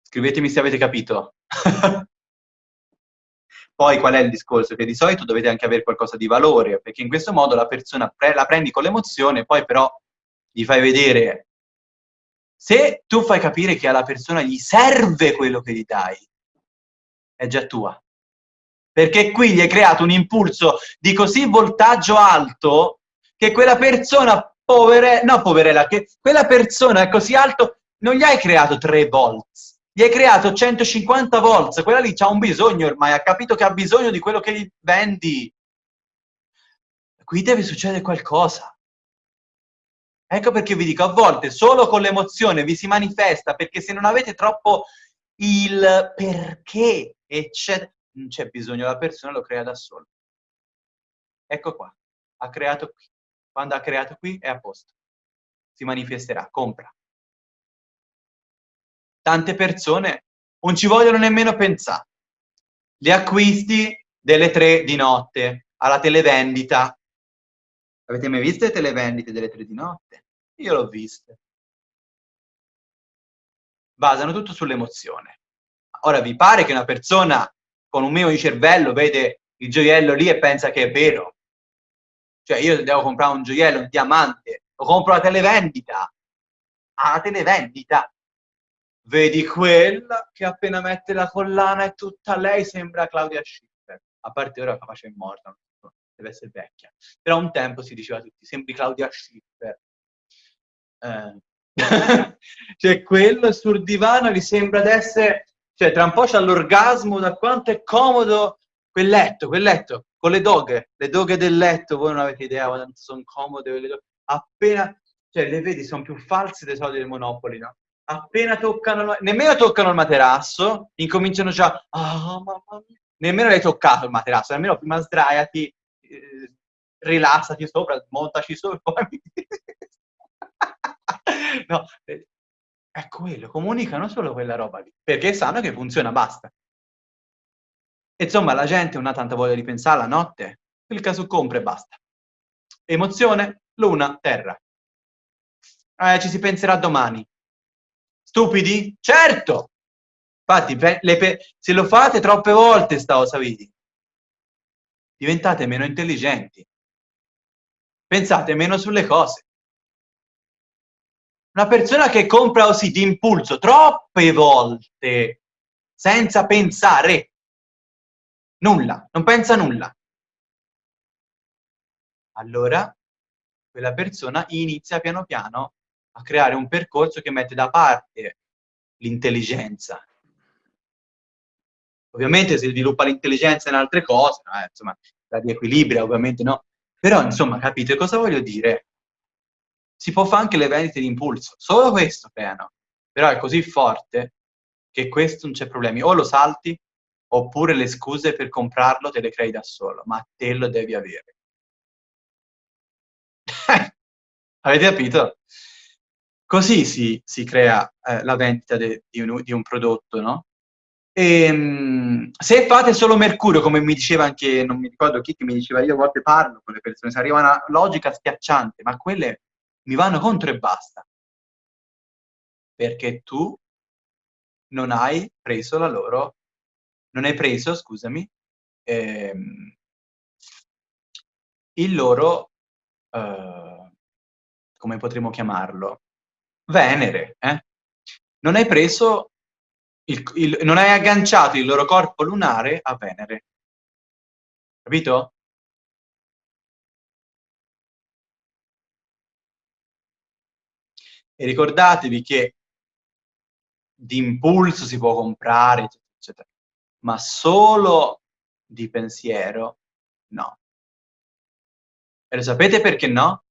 Scrivetemi se avete capito. Poi qual è il discorso? Che di solito dovete anche avere qualcosa di valore, perché in questo modo la persona pre la prendi con l'emozione, poi però gli fai vedere se tu fai capire che alla persona gli serve quello che gli dai, è già tua. Perché qui gli hai creato un impulso di così voltaggio alto che quella persona povere, no poverella, che quella persona è così alto, non gli hai creato 3 volts, gli hai creato 150 volts, quella lì ha un bisogno ormai, ha capito che ha bisogno di quello che gli vendi. Qui deve succedere qualcosa. Ecco perché vi dico, a volte solo con l'emozione vi si manifesta, perché se non avete troppo il perché, eccetera, non c'è bisogno, la persona lo crea da solo. Ecco qua, ha creato qui. Quando ha creato qui è a posto. Si manifesterà, compra. Tante persone non ci vogliono nemmeno pensare. Gli acquisti delle tre di notte alla televendita Avete mai visto le televendite delle tre di notte? Io l'ho viste. Basano tutto sull'emozione. Ora, vi pare che una persona con un minimo di cervello vede il gioiello lì e pensa che è vero? Cioè, io devo comprare un gioiello, un diamante, lo compro alla televendita. alla televendita. Vedi quella che appena mette la collana è tutta lei, sembra Claudia Schiffer. A parte ora capace è morta, deve essere vecchia. Però un tempo si diceva tutti, sembri Claudia Schiffer. Eh. cioè quello sul divano gli sembra di essere... Cioè tra un po' c'ha l'orgasmo da quanto è comodo quel letto, quel letto, con le doghe, le doghe del letto, voi non avete idea quanto sono comode le doghe. Appena, cioè le vedi, sono più false dei soldi del Monopoli, no? Appena toccano, nemmeno toccano il materasso, incominciano già, oh, mamma mia. Nemmeno l'hai toccato il materasso, nemmeno prima sdraiati, rilassati sopra, montaci sopra, no, eh, è quello, comunicano solo quella roba lì, perché sanno che funziona, basta. Insomma, la gente non ha tanta voglia di pensare la notte, clicca su compra e basta. Emozione, luna, terra. Eh, ci si penserà domani. Stupidi? Certo! Infatti, se lo fate troppe volte sta cosa vedi, diventate meno intelligenti. Pensate meno sulle cose. Una persona che compra così di impulso troppe volte, senza pensare, nulla, non pensa nulla. Allora, quella persona inizia piano piano a creare un percorso che mette da parte l'intelligenza. Ovviamente si sviluppa l'intelligenza in altre cose, eh, insomma, la di equilibrio ovviamente no, però insomma capite cosa voglio dire? si può fare anche le vendite di impulso, solo questo creano, però è così forte che questo non c'è problemi, o lo salti, oppure le scuse per comprarlo te le crei da solo, ma te lo devi avere. Avete capito? Così si, si crea eh, la vendita de, di, un, di, un, prodotto, no? E, ehm, se fate solo Mercurio, come mi diceva anche, non mi ricordo chi che mi diceva, io a volte parlo con le persone, si arriva una logica schiacciante, ma quelle mi vanno contro e basta. Perché tu non hai preso la loro, non hai preso, scusami, ehm, il loro, eh, come potremmo chiamarlo, Venere, eh? Non hai preso, il, il, non hai agganciato il loro corpo lunare a Venere. Capito? E ricordatevi che di impulso si può comprare, eccetera, eccetera, ma solo di pensiero no. E lo sapete perché no?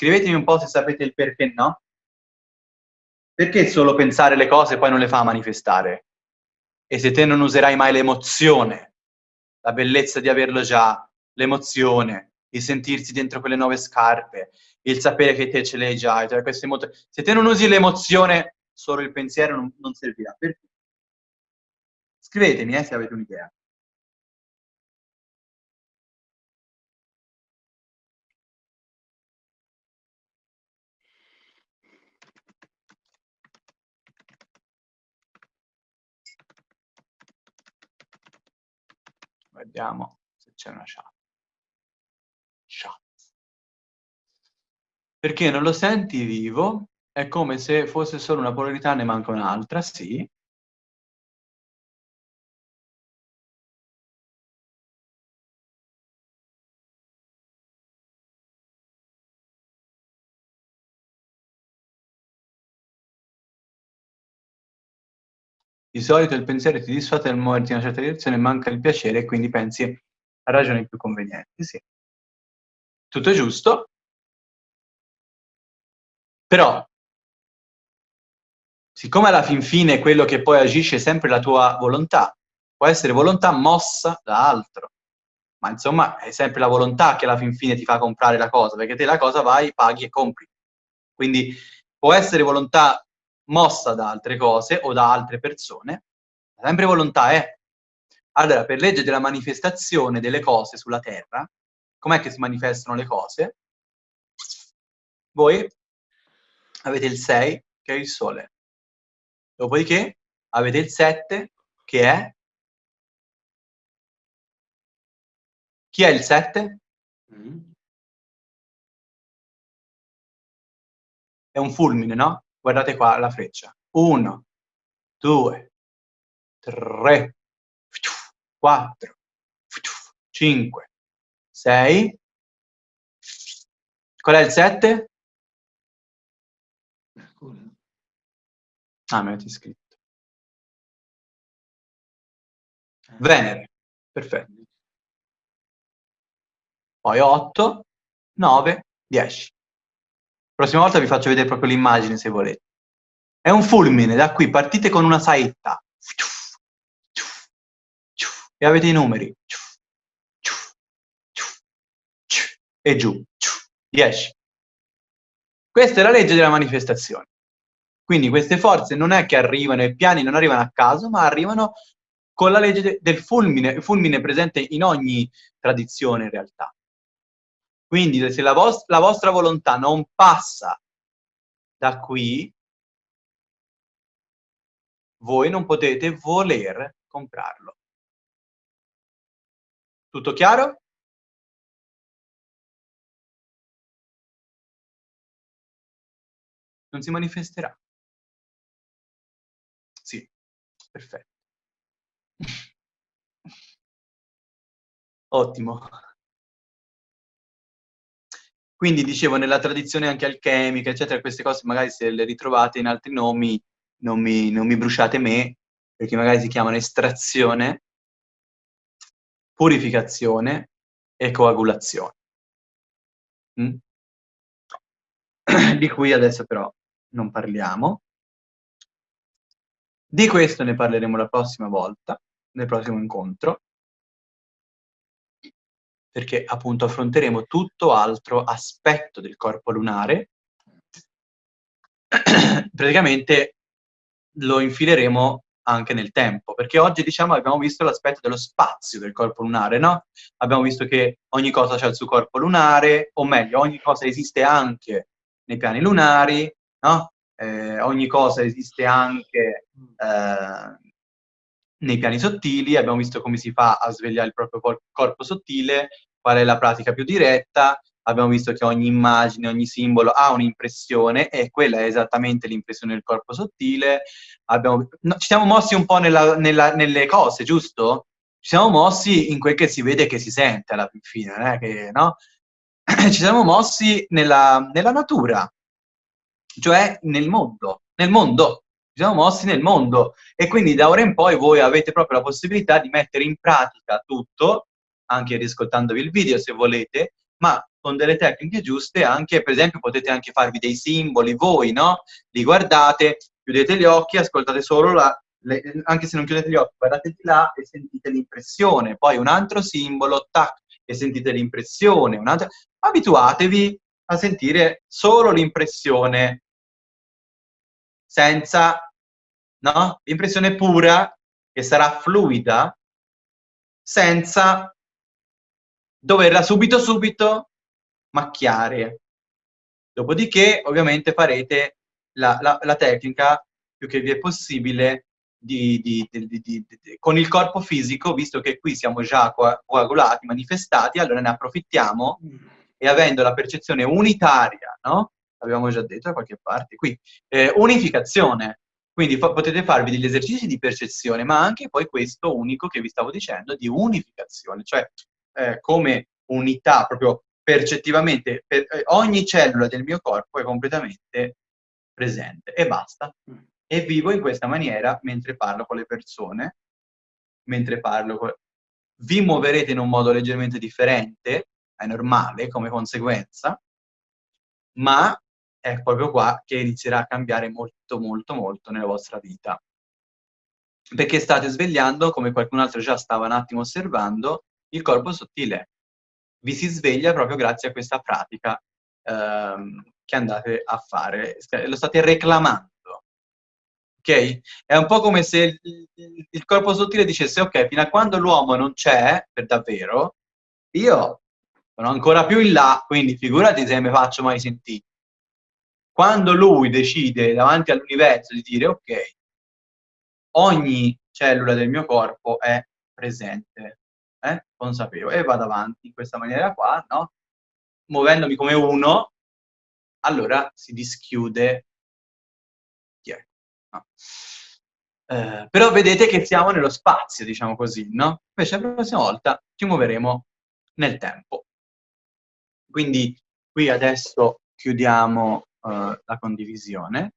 Scrivetemi un po' se sapete il perché no. Perché solo pensare le cose poi non le fa manifestare? E se te non userai mai l'emozione, la bellezza di averlo già, l'emozione, il sentirsi dentro quelle nuove scarpe, il sapere che te ce l'hai già, cioè se te non usi l'emozione, solo il pensiero non, non servirà. Perché? Scrivetemi eh, se avete un'idea. Vediamo se c'è una chat. Perché non lo senti vivo, è come se fosse solo una polarità, ne manca un'altra, sì. Di solito il pensiero ti disfatta nel muoverti in una certa direzione, manca il piacere e quindi pensi a ragioni più convenienti. Sì. Tutto giusto, però, siccome alla fin fine quello che poi agisce è sempre la tua volontà, può essere volontà mossa da altro, ma insomma è sempre la volontà che alla fin fine ti fa comprare la cosa, perché te la cosa vai, paghi e compri. Quindi può essere volontà mossa da altre cose o da altre persone, sempre volontà è. Allora, per legge della manifestazione delle cose sulla Terra, com'è che si manifestano le cose? Voi avete il 6 che è il Sole. Dopodiché avete il 7 che è... Chi è il 7? Mm. è un fulmine, no? Guardate qua la freccia. 1, 2, 3, 4, 5, 6. Qual è il 7? Ah, mi avete scritto. Venere, perfetto. Poi 8, 9, 10. Prossima volta vi faccio vedere proprio l'immagine se volete. È un fulmine, da qui partite con una saetta. E avete i numeri. E giù. 10. Questa è la legge della manifestazione. Quindi queste forze non è che arrivano, i piani non arrivano a caso, ma arrivano con la legge del fulmine, il fulmine presente in ogni tradizione in realtà. Quindi se la, vos la vostra volontà non passa da qui, voi non potete voler comprarlo. Tutto chiaro? Non si manifesterà. Sì, perfetto. Ottimo. Quindi dicevo, nella tradizione anche alchemica, eccetera, queste cose magari se le ritrovate in altri nomi non mi, non mi bruciate me, perché magari si chiamano estrazione, purificazione e coagulazione. Mm? Di cui adesso però non parliamo. Di questo ne parleremo la prossima volta, nel prossimo incontro perché appunto affronteremo tutto altro aspetto del corpo lunare. Praticamente lo infileremo anche nel tempo, perché oggi diciamo abbiamo visto l'aspetto dello spazio del corpo lunare, no? Abbiamo visto che ogni cosa ha il suo corpo lunare, o meglio, ogni cosa esiste anche nei piani lunari, no? Eh, ogni cosa esiste anche eh, nei piani sottili, abbiamo visto come si fa a svegliare il proprio cor corpo sottile, qual è la pratica più diretta, abbiamo visto che ogni immagine, ogni simbolo ha un'impressione e quella è esattamente l'impressione del corpo sottile. Abbiamo, no, ci siamo mossi un po' nella, nella, nelle cose, giusto? Ci siamo mossi in quel che si vede e che si sente alla fine, non che, no? ci siamo mossi nella, nella natura, cioè nel mondo, nel mondo, siamo mossi nel mondo. E quindi da ora in poi voi avete proprio la possibilità di mettere in pratica tutto, anche riscoltandovi il video se volete, ma con delle tecniche giuste anche, per esempio, potete anche farvi dei simboli voi, no? Li guardate, chiudete gli occhi, ascoltate solo la, le, anche se non chiudete gli occhi, guardate di là e sentite l'impressione, poi un altro simbolo, tac, e sentite l'impressione, abituatevi a sentire solo l'impressione senza, no? L'impressione pura, che sarà fluida, senza doverla subito subito macchiare. Dopodiché, ovviamente, farete la, la, la tecnica più che vi è possibile di, di, di, con il corpo fisico, visto che qui siamo già coagulati, manifestati, allora ne approfittiamo e avendo la percezione unitaria, no? abbiamo già detto da qualche parte, qui, eh, unificazione, quindi fa potete farvi degli esercizi di percezione, ma anche poi questo unico che vi stavo dicendo, di unificazione, cioè eh, come unità proprio percettivamente, per, eh, ogni cellula del mio corpo è completamente presente e basta. Mm. E vivo in questa maniera mentre parlo con le persone, mentre parlo con... Vi muoverete in un modo leggermente differente, è normale come conseguenza, ma è proprio qua che inizierà a cambiare molto, molto, molto nella vostra vita. Perché state svegliando, come qualcun altro già stava un attimo osservando, il corpo sottile. Vi si sveglia proprio grazie a questa pratica ehm, che andate a fare. Lo state reclamando. Ok? È un po' come se il, il corpo sottile dicesse, ok, fino a quando l'uomo non c'è, per davvero, io sono ancora più in là, quindi figurati se mi faccio mai sentire. Quando lui decide davanti all'universo di dire ok, ogni cellula del mio corpo è presente, eh? consapevole, e vado avanti in questa maniera qua, no? muovendomi come uno, allora si dischiude... Chi è? No. Eh, però vedete che siamo nello spazio, diciamo così, no? Invece la prossima volta ci muoveremo nel tempo. Quindi qui adesso chiudiamo la condivisione